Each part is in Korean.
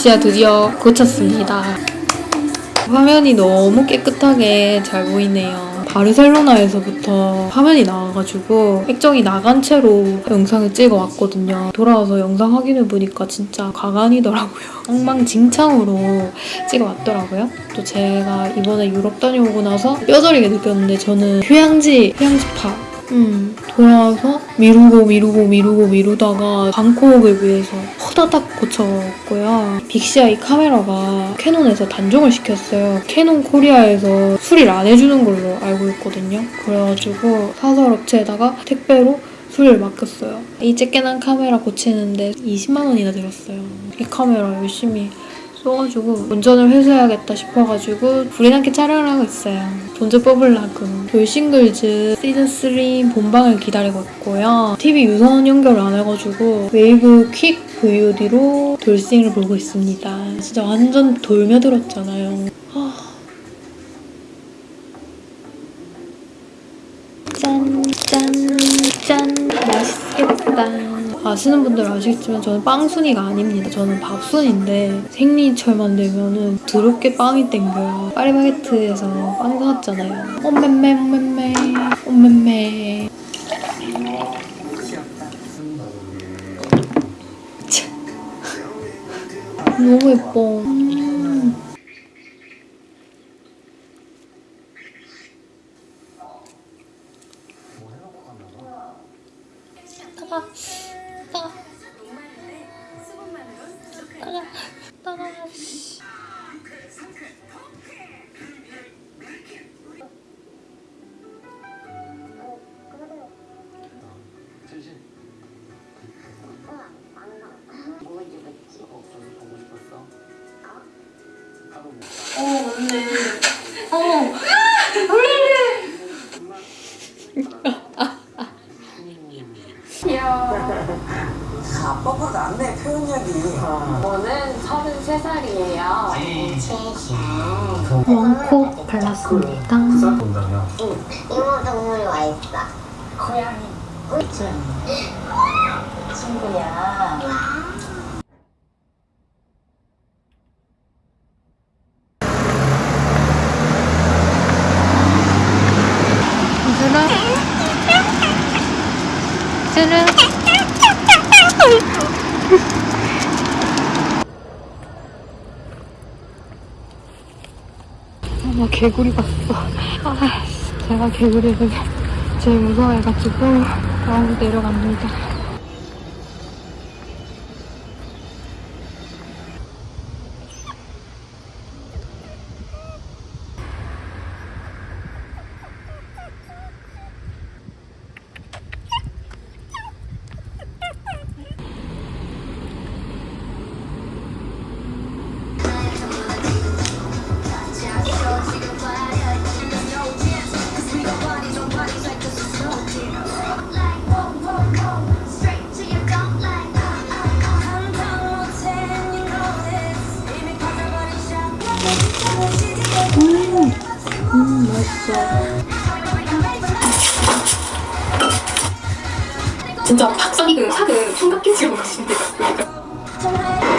VIXIA 드디어 고쳤습니다. 화면이 너무 깨끗하게 잘 보이네요. 바르셀로나에서부터 화면이 나와가지고 액정이 나간 채로 영상을 찍어왔거든요. 돌아와서 영상 확인해 보니까 진짜 가관이더라고요. 엉망진창으로 찍어왔더라고요. 또 제가 이번에 유럽 다녀오고 나서 뼈저리게 느꼈는데 저는 휴양지, 휴양지파 음, 돌아와서 미루고 미루고 미루고 미루다가 방콕을 위해서 호다닥 고쳤고요. VIXIA 이 카메라가 Canon에서 단종을 시켰어요. Canon Korea에서 수리를 안 해주는 걸로 알고 있거든요. 그래가지고 사설 업체에다가 택배로 수리를 맡겼어요. 이 쬐깨난 카메라 고치는데 20만 원이나 들었어요. 이 카메라 열심히 써가지고 본전을 회수해야겠다 싶어가지고 불이 나게 촬영을 하고 있어요. 돈좀 뽑으려고. 돌싱글즈 시즌3 본방을 기다리고 있고요. TV 유선 연결을 안 해가지고 Wavve quick VOD로 돌싱을 보고 있습니다. 진짜 완전 돌며들었잖아요. 아. 짠, 짠, 짠. 맛있겠다. 아시는 분들은 아시겠지만 저는 빵순이가 아닙니다. 저는 밥순인데 생리철만 되면은 더럽게 빵이 땡겨요. 파리바게트에서 빵 사왔잖아요. 엄매매 엄매매 참. 너무 예뻐. 뭐? 어, 저기 보고 싶었어. 하고 뭐. 어 맞네. 어. 아빠보다 낫네 표현력이 저는 33살이에요. 원코 발랐습니다. 부산 본다며. 이모 동물이 와 있어 고양이 친구야. 주라. 주라. 아, 개구리 봤어. 아, 제가 개구리를 제일 무서워해가지고 마음이 내려갑니다. 진짜 박사기금 사금 총각김치를 먹으시면 될것 같아요.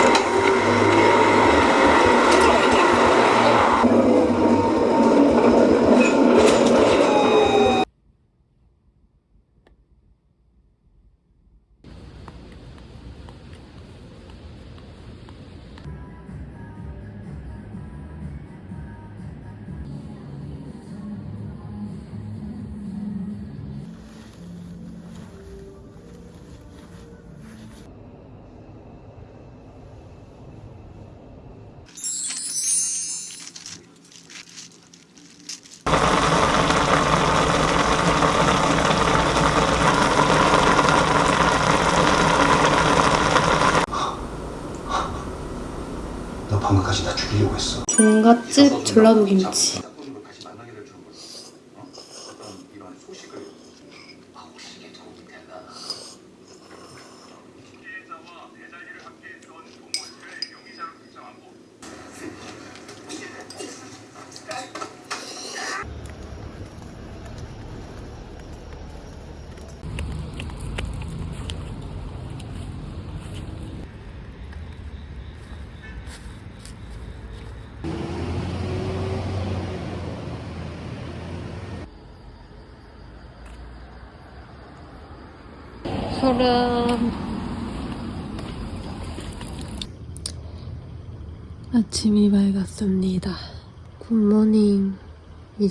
너 방금까지 나 죽이려고 했어. 종갓집 전라도 김치.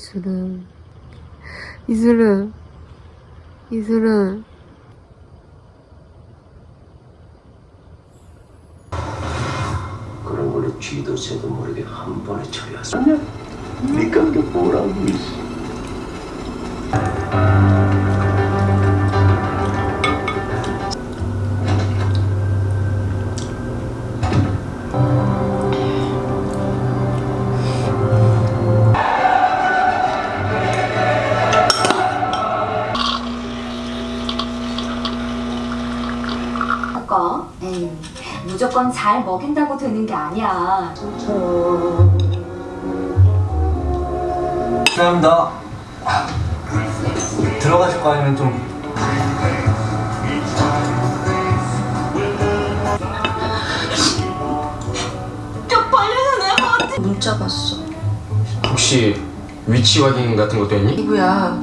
이슬은 이슬은 이슬은 그런 걸로 쥐도 새도 모르게 한 번에 처리하세요. 니까 그게 뭐라고 잘 먹인다고 되는 게 아니야. 죄송합니다. 들어가실 거 아니면 좀 문자 봤어. 혹시 위치 확인 같은 것도 했니? 이구야.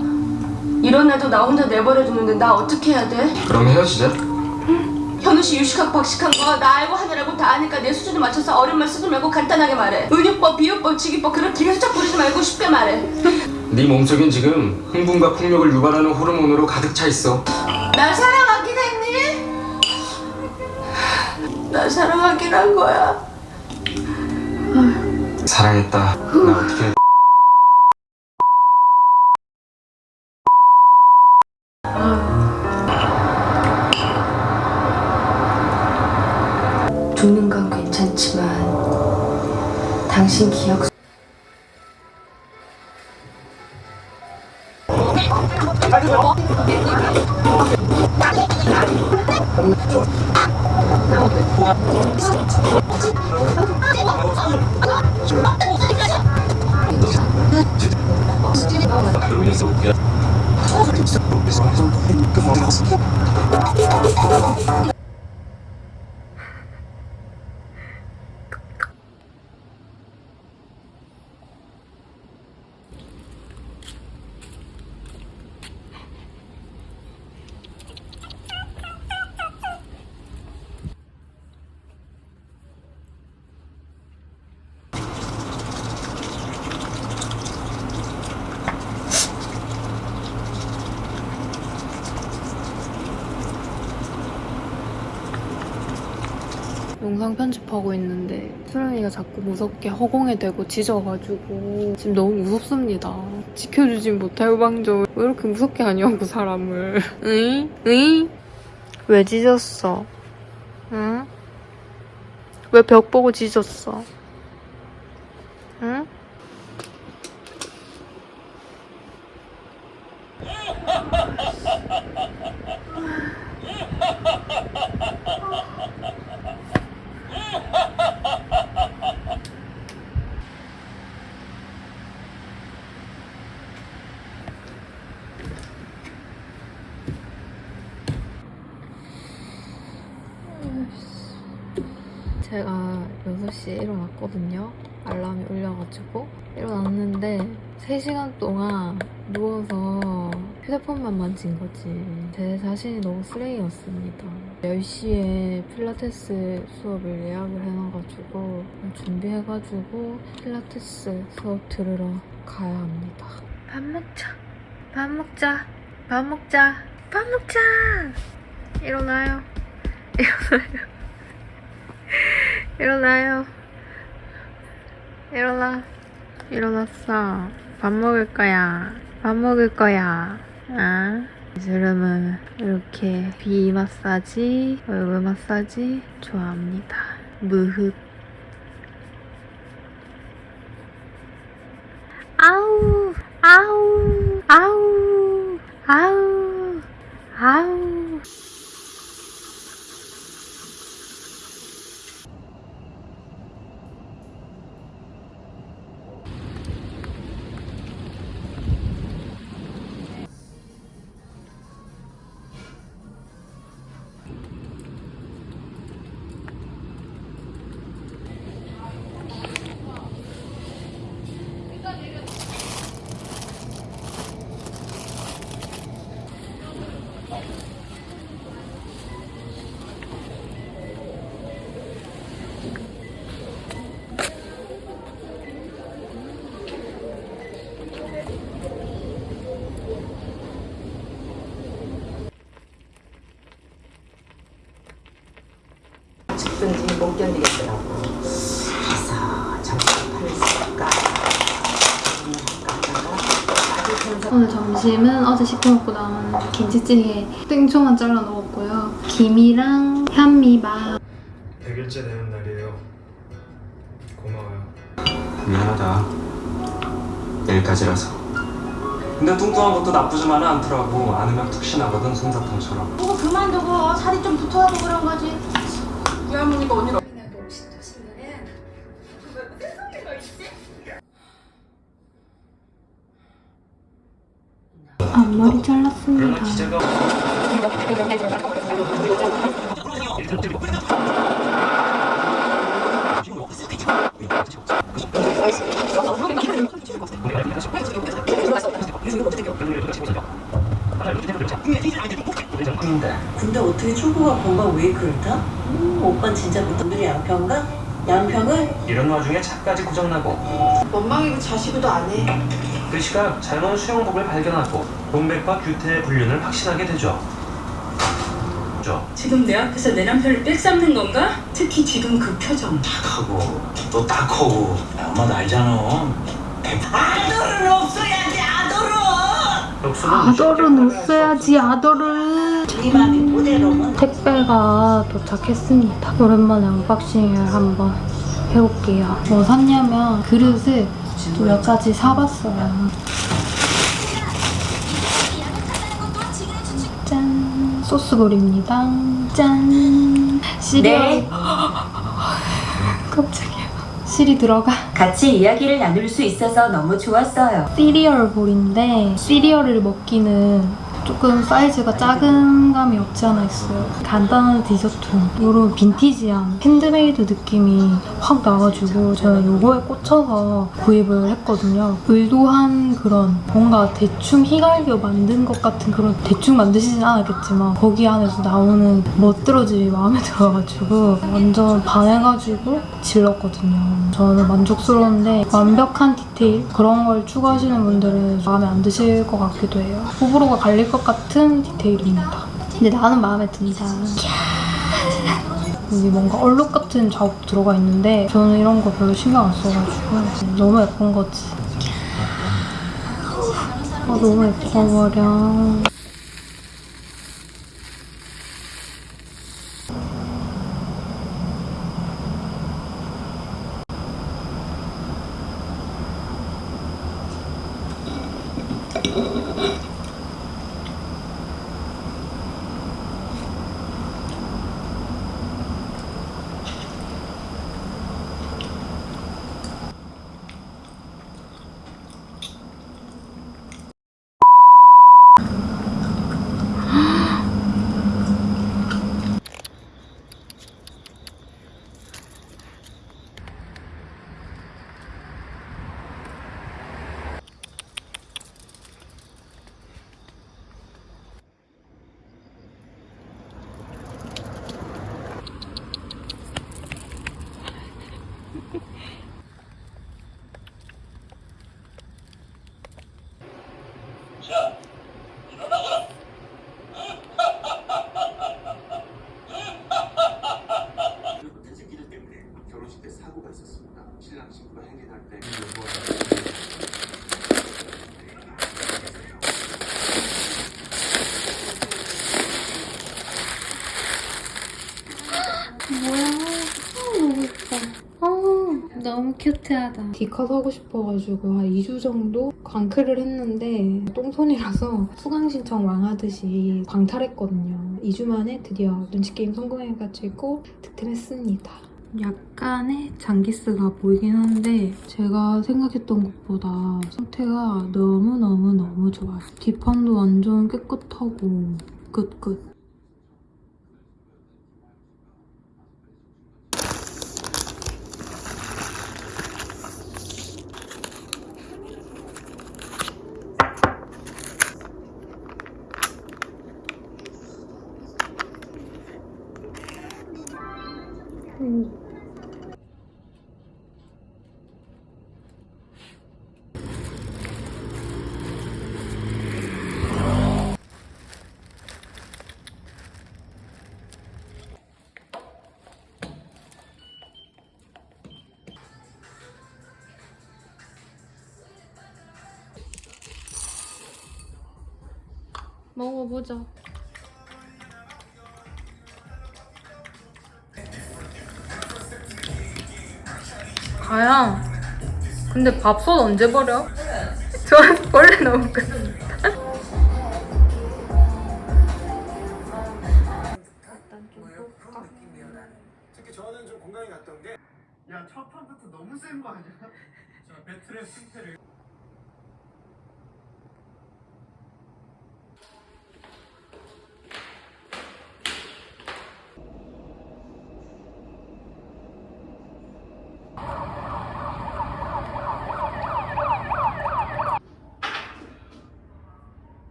이런 애도 나 혼자 내버려두는데 나 어떻게 해야 돼? 그럼 헤어지자. 현우 씨 유식학 박식한 거 나 알고 하느라고 다 아니까 내 수준에 맞춰서 어려운 말 쓰지 말고 간단하게 말해. 은유법, 비유법, 직유법 그런 숫자 부리지 말고 쉽게 말해. 네 몸속엔 지금 흥분과 폭력을 유발하는 호르몬으로 가득 차 있어. 날 사랑하긴 했니? 날 사랑하긴 한 거야. 사랑했다. 나 어떻게 당신 기억 영상 편집하고 있는데 수련이가 자꾸 무섭게 허공에 대고 짖어가지고 지금 너무 무섭습니다. 지켜주진 못할 방정 왜 이렇게 무섭게 하냐고 사람을. 응? 응? 왜 짖었어? 응? 왜 벽 보고 짖었어? 응? 제가 6시에 일어났거든요. 알람이 울려가지고. 일어났는데 3시간 동안 누워서 휴대폰만 만진 거지. 제 자신이 너무 쓰레기였습니다. 10시에 필라테스 수업을 예약을 해놔가지고 준비해가지고 필라테스 수업 들으러 가야 합니다. 밥 먹자. 밥 먹자. 밥 먹자. 밥 먹자. 일어나요. 일어나요. 일어나요. 일어나. 일어났어. 밥 먹을 거야. 밥 먹을 거야. 아? 이슬음은 이렇게 비 마사지, 얼굴 마사지 좋아합니다. 무흡. 아우, 아우, 아우, 못 견디겠더라고. 그래서 팔을 쓸까? 오늘 점심은 어제 시켜 먹고 남은 김치찌개 땡초만 잘라 넣었고요. 김이랑 현미밥. 100일째 되는 날이에요. 고마워요. 미안하다. 내일까지라서. 근데 뚱뚱한 것도 나쁘지만은 않더라고. 안으면 푹신하거든 솜사탕처럼. 그거 그만두고 살이 좀 붙어가고 그런 거지 이 할머니가 언니를 앞머리 잘랐습니다. 근데 어떻게 초보가 건강 웨이크를 타? 음, 오빠 진짜 무덤들이 양평가? 양평을? 이런 와중에 차까지 고장나고 원망이고 자시고도 안 해. 그 시각 잘못 수영복을 발견하고 동백과 규태의 불륜을 확신하게 되죠. 죠. 지금 내 앞에서 내 남편을 빽삼는 건가? 특히 지금 그 표정 하고 또 딱하고 엄마도 알잖아. 아들은 없어야지 아들은. 네 맘이 그대로면 택배가 도착했습니다. 오랜만에 unboxing을 한번 해볼게요. 뭐 샀냐면 그릇을 또 몇 가지 사봤어요. 짠! 소스 bowl입니다. 짠! 시리얼. 네. 깜짝이야. 실이 들어가. 같이 이야기를 나눌 수 있어서 너무 좋았어요. 시리얼 bowl인데 시리얼을 먹기는 조금 사이즈가 작은 감이 없지 않아 있어요. 간단한 디저트, 이런 빈티지한 핸드메이드 느낌이 확 나가지고 저는 요거에 꽂혀서 구입을 했거든요. 의도한 그런 뭔가 대충 휘갈겨 만든 것 같은 그런 대충 만드시진 않았겠지만 거기 안에서 나오는 멋들어짐이 마음에 들어가지고 완전 반해가지고 질렀거든요. 저는 만족스러운데 완벽한 디테일 그런 걸 추구하시는 분들은 마음에 안 드실 것 같기도 해요. 호불호가 갈릴 것 같은 디테일입니다. 근데 나는 마음에 든다. 여기 뭔가 얼룩 같은 자국 들어가 있는데 저는 이런 거 별로 신경 안 써가지고 너무 예쁜 거지. 아 너무 예뻐 버려. 태진기들 때문에 결혼식 때 사고가 있었습니다. 신랑 신부가 행진할 때 뭐야? 아, 너무 예뻐. 아, 너무 큐트하다. 디컷 하고 싶어가지고 한 2주 정도 광클을 했는데 똥손이라서 수강 신청 왕하듯이 광탈했거든요. 2주 만에 드디어 눈치게임 성공해가지고 득템했습니다. 약간의 장기스가 보이긴 한데 제가 생각했던 것보다 상태가 너무너무너무 좋아요. 뒷판도 완전 깨끗하고 끝끝. 먹어보자. 가야. 근데 밥솥 언제 버려? 저 원래 너무 큰.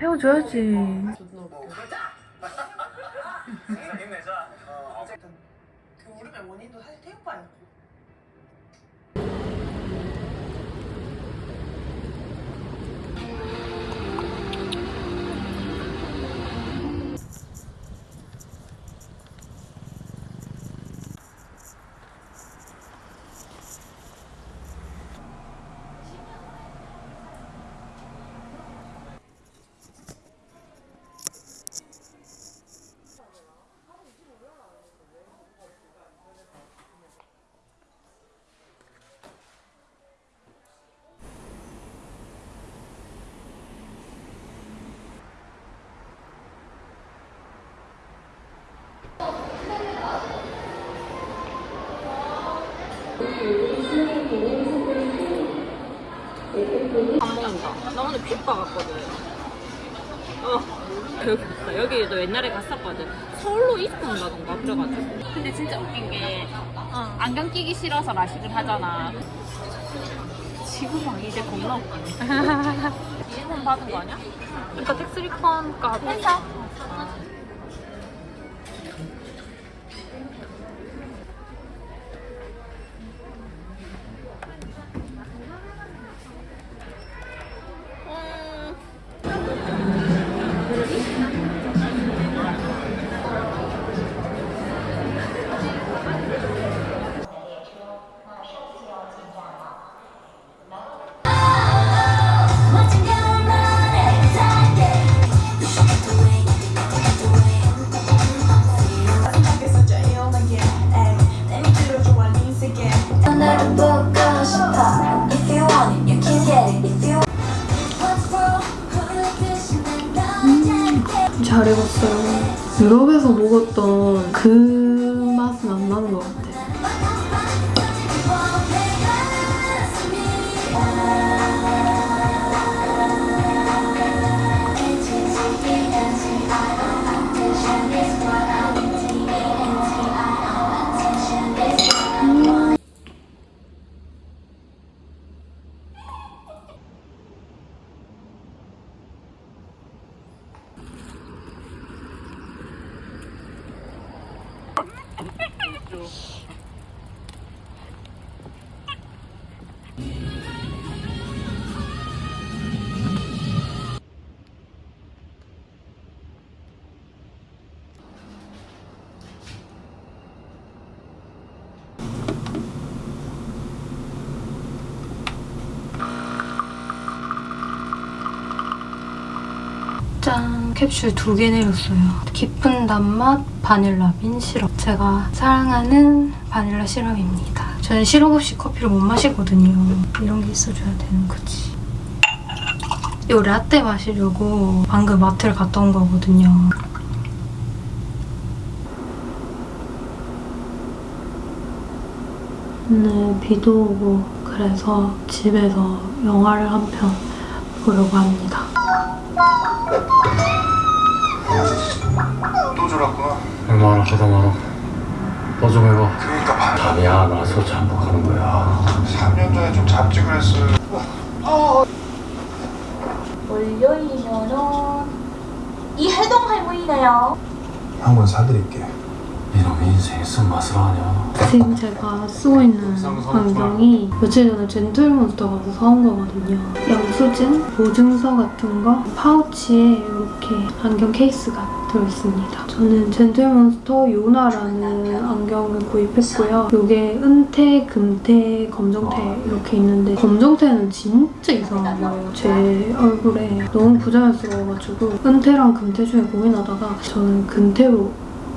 헤어져야지. 나 오늘 핏바 갔거든. 어. 여기. 여기도 옛날에 갔었거든. 서울로 입고 온다던가 그래가지고. 근데 진짜 웃긴 게 안경 끼기 싫어서 라식을 하잖아. 지금 막 이제 겁나 웃기네. 2번 받은 거 아니야? 그러니까 리펀 값. 회 캡슐 두 개 내렸어요. 깊은 단맛 바닐라 빈 시럽. 제가 사랑하는 바닐라 시럽입니다. 저는 시럽 없이 커피를 못 마시거든요. 이런 게 있어줘야 되는 거지. 이 라떼 마시려고 방금 마트를 갔다 온 거거든요. 오늘 비도 오고 그래서 집에서 영화를 한 편 보려고 합니다. 또 졸았구나. 얼마나 하다 말아. 너좀 해봐. 그러니까 반 답이 안 와서 잠복하는 거야. 3년 전에 좀 잡지 그랬어요. 월요일이면은 이 해동 할머니네요. 한권 사드릴게 이놈의 인생의 쓴맛을 아냐 지금 제가 쓰고 있는 안경이 며칠 전에 젠틀몬스터 가서 사온 거거든요. 영수증, 보증서 같은 거 파우치에 이렇게 안경 케이스가 들어있습니다. 저는 젠틀몬스터 요나라는 안경을 구입했고요. 이게 은태, 금태, 검정태 이렇게 있는데 검정태는 진짜 이상한 거예요. 제 얼굴에 너무 부자연스러워가지고 은태랑 금태 중에 고민하다가 저는 금태로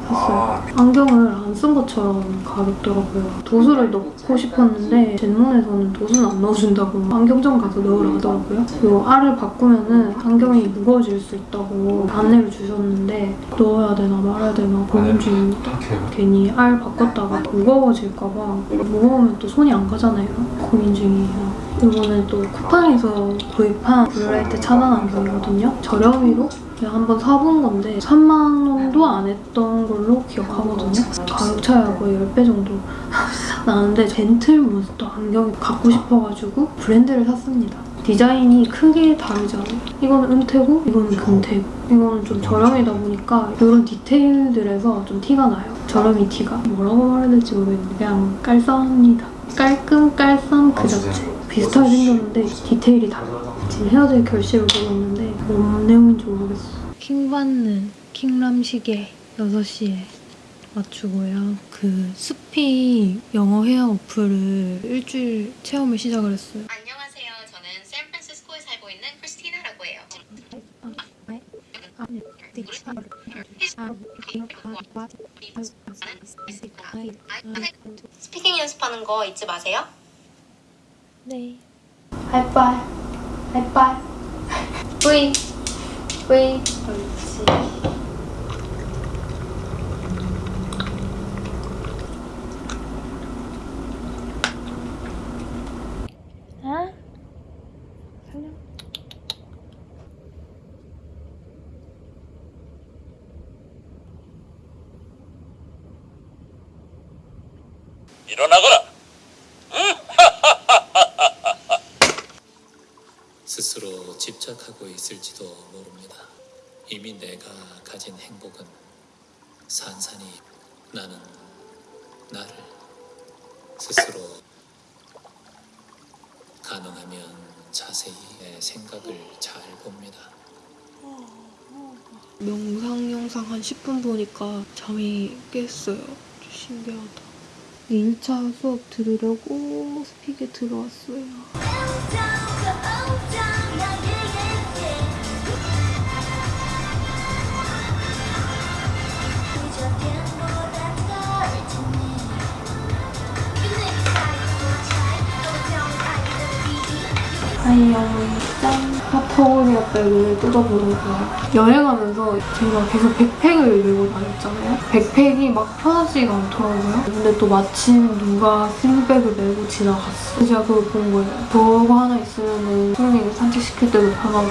샀어요. 안경을 안 쓴 것처럼 가볍더라고요. 도수를 넣고 싶었는데 젠몬에서는 도수는 안 넣어준다고 안경점 가서 넣으라 하더라고요. 그리고 알을 바꾸면 은 안경이 무거워질 수 있다고 안내를 주셨는데 넣어야 되나 말아야 되나 고민 중입니다. 괜히 알 바꿨다가 무거워질까 봐 무거우면 또 손이 안 가잖아요. 고민 중이에요. 이거는 또 쿠팡에서 구입한 blue light 차단 안경이거든요. 저렴이로 그냥 한번 사본 건데 3만 원도 안 했던 걸로 기억하거든요. 가격 차이가 거의 10배 정도 나는데 젠틀몬스터 안경이 갖고 싶어가지고 브랜드를 샀습니다. 디자인이 크게 다르지 않아요. 이거는 은태고 이거는 금태고 이거는 좀 저렴이다 보니까 이런 디테일들에서 좀 티가 나요. 저렴이 티가. 뭐라고 말해야 될지 모르겠는데 그냥 깔쌈합니다. 깔끔 깔쌈 그 자체. 비슷하게 생겼는데 디테일이 달라요. 지금 헤어질 결실을 보고 있는데 뭔 내용인지 모르겠어. 킹받는 킹람 시계 6시에 맞추고요. 그 스피 영어 회화 어플을 일주일 체험을 시작을 했어요. 안녕하세요. 저는 샌프란시스코에 살고 있는 크리스티나라고 해요. 스피킹 연습하는 거 잊지 마세요. 네. 하이파이. 하이파이. 뿌이. 뿌이. 옳지. 아? 살려. 일어나거라. 스스로 집착하고 있을지도 모릅니다. 이미 내가 가진 행복은 산산이 나는 나를 스스로 가능하면 자세히 내 생각을 잘 봅니다. 명상 영상 한 10분 보니까 잠이 깼어요. 신기하다. 1차 수업 들으려고 스픽에 들어왔어요. 아이영 짠! 백을 뜯어보려고요. 여행하면서 제가 계속 백팩을 들고 다녔잖아요. 백팩이 막 편하지가 않더라고요. 근데 또 마침 누가 슬링백을 메고 지나갔어. 그래서 제가 그걸 본 거예요. 저거 하나 있으면 손님 산책시킬 때도 편하고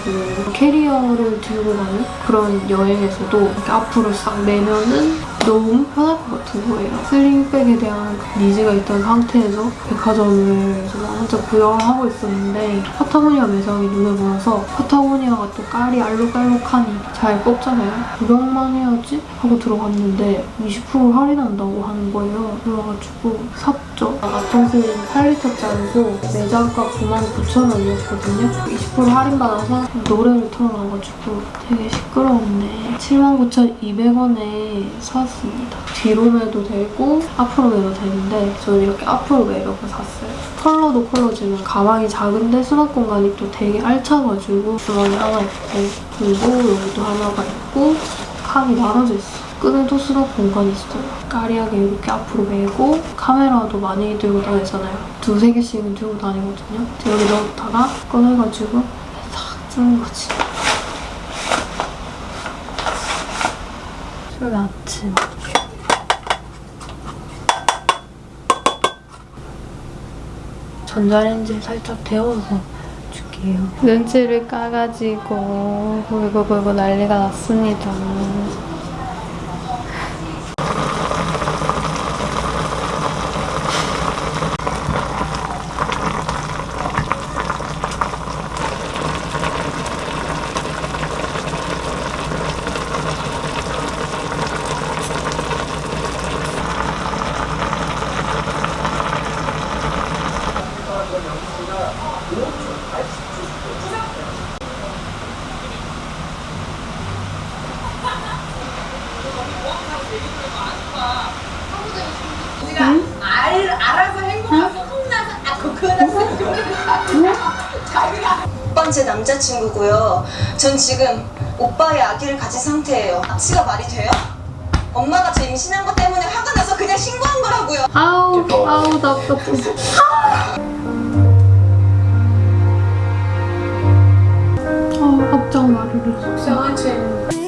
캐리어를 들고 가는 그런 여행에서도 이렇게 앞으로 싹 매면은 너무 편할 것 같은 거예요. sling bag에 대한 그 needs가 있던 상태에서 백화점을 제가 혼자 구경을 하고 있었는데 파타고니아 매장이 눈에 보여서 파타고니아가 또 깔이 알록알록하니 잘 뽑잖아요. 구경만 해야지 하고 들어갔는데 20% 할인한다고 하는 거예요. 그래가지고 샀 죠. 아톰슬링 8리터짜리고 매장가 99,000원이었거든요. 20% 할인받아서 노래를 틀어놔가지고 되게 시끄러웠네. 79,200원에 샀습니다. 뒤로 매도 되고 앞으로 매도 되는데 저는 이렇게 앞으로 매려고 샀어요. 컬러도 컬러지만 가방이 작은데 수납 공간이 또 되게 알차가지고 주머니 하나 있고 그리고 여기도 하나가 있고 칸이 나눠져 있어. 끈에도 수납 공간이 있어요. 까리하게 이렇게 앞으로 메고 카메라도 많이 들고 다니잖아요. 두세 개씩은 들고 다니거든요. 여기 넣었다가 꺼내가지고 싹 쓰는 거지. 술 아침. 전자레인지에 살짝 데워서 줄게요. 렌즈를 까가지고 보이고 보이고 난리가 났습니다. 첫 번째 남자친구고요 전 지금 오빠의 아기를 가진 상태예요 치가 말이 돼요? 엄마가 저 임신한 것 때문에 화가 나서 그냥 신고한 거라고요 아우 아우 답답해 아 갑자기 말을 속상하지